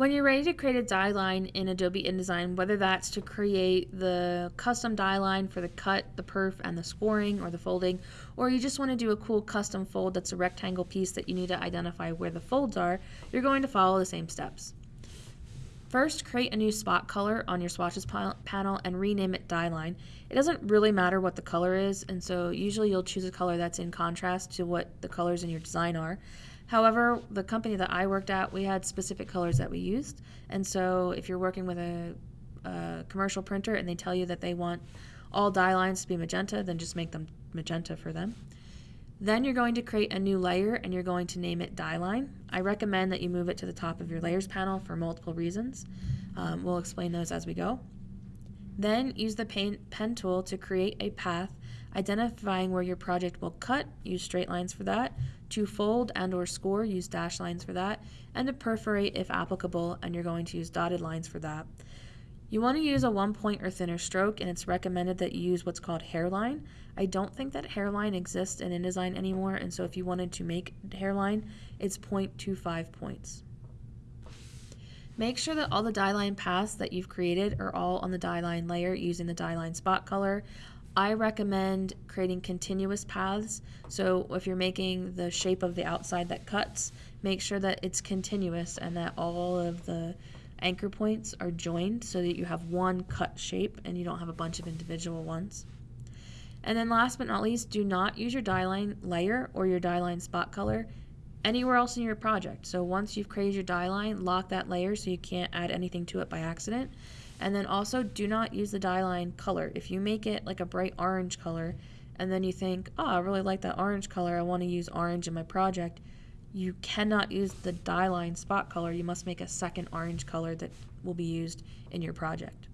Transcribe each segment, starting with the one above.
When you're ready to create a die line in Adobe InDesign, whether that's to create the custom die line for the cut, the perf, and the scoring or the folding, or you just want to do a cool custom fold that's a rectangle piece that you need to identify where the folds are, you're going to follow the same steps. First, create a new spot color on your swatches panel and rename it die line. It doesn't really matter what the color is, and so usually you'll choose a color that's in contrast to what the colors in your design are. However, the company that I worked at, we had specific colors that we used. And so if you're working with a, a commercial printer and they tell you that they want all die lines to be magenta, then just make them magenta for them. Then you're going to create a new layer and you're going to name it die line. I recommend that you move it to the top of your layers panel for multiple reasons. Um, we'll explain those as we go. Then use the pen, pen tool to create a path identifying where your project will cut, use straight lines for that, to fold and or score, use dash lines for that, and to perforate if applicable, and you're going to use dotted lines for that. You want to use a one point or thinner stroke, and it's recommended that you use what's called hairline. I don't think that hairline exists in InDesign anymore, and so if you wanted to make hairline, it's 0.25 points. Make sure that all the die line paths that you've created are all on the die line layer using the die line spot color. I recommend creating continuous paths. So if you're making the shape of the outside that cuts, make sure that it's continuous and that all of the anchor points are joined so that you have one cut shape and you don't have a bunch of individual ones. And then last but not least, do not use your die line layer or your die line spot color anywhere else in your project. So once you've created your die line, lock that layer so you can't add anything to it by accident. And then also do not use the die line color. If you make it like a bright orange color and then you think, oh, I really like that orange color, I want to use orange in my project, you cannot use the die line spot color. You must make a second orange color that will be used in your project.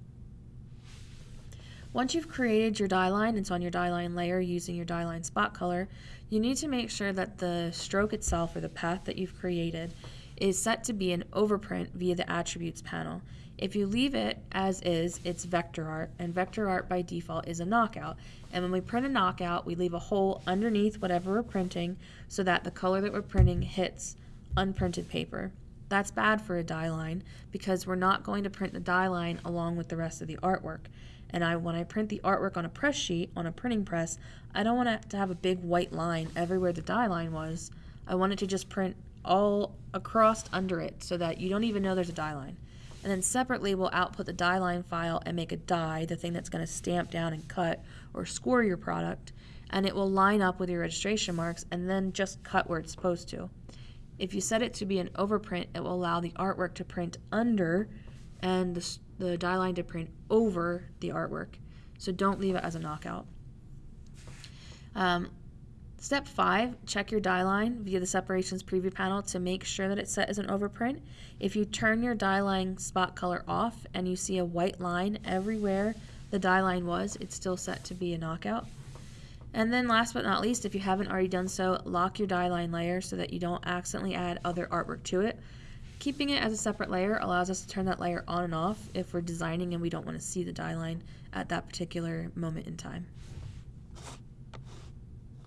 Once you've created your die line, it's on your die line layer using your die line spot color, you need to make sure that the stroke itself or the path that you've created is set to be an overprint via the attributes panel. If you leave it as is, it's vector art, and vector art by default is a knockout. And when we print a knockout, we leave a hole underneath whatever we're printing so that the color that we're printing hits unprinted paper. That's bad for a die line because we're not going to print the die line along with the rest of the artwork. And I, when I print the artwork on a press sheet, on a printing press, I don't want to have a big white line everywhere the die line was. I want it to just print all across under it so that you don't even know there's a die line. And then separately, we'll output the die line file and make a die, the thing that's going to stamp down and cut or score your product. And it will line up with your registration marks and then just cut where it's supposed to. If you set it to be an overprint, it will allow the artwork to print under and the, the die line to print over the artwork. So don't leave it as a knockout. Um, Step 5, check your die line via the separations preview panel to make sure that it's set as an overprint. If you turn your die line spot color off and you see a white line everywhere the die line was, it's still set to be a knockout. And then last but not least, if you haven't already done so, lock your die line layer so that you don't accidentally add other artwork to it. Keeping it as a separate layer allows us to turn that layer on and off if we're designing and we don't want to see the die line at that particular moment in time.